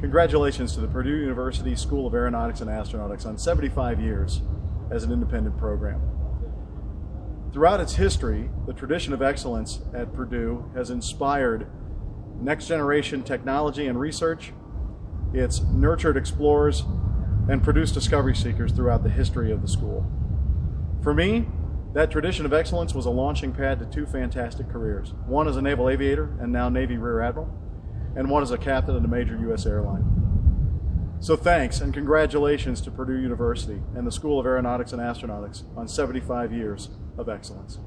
Congratulations to the Purdue University School of Aeronautics and Astronautics on 75 years as an independent program. Throughout its history, the tradition of excellence at Purdue has inspired next generation technology and research. It's nurtured explorers and produced discovery seekers throughout the history of the school. For me, that tradition of excellence was a launching pad to two fantastic careers. One as a naval aviator and now Navy Rear Admiral, and one as a captain at a major U.S. airline. So thanks and congratulations to Purdue University and the School of Aeronautics and Astronautics on 75 years of excellence.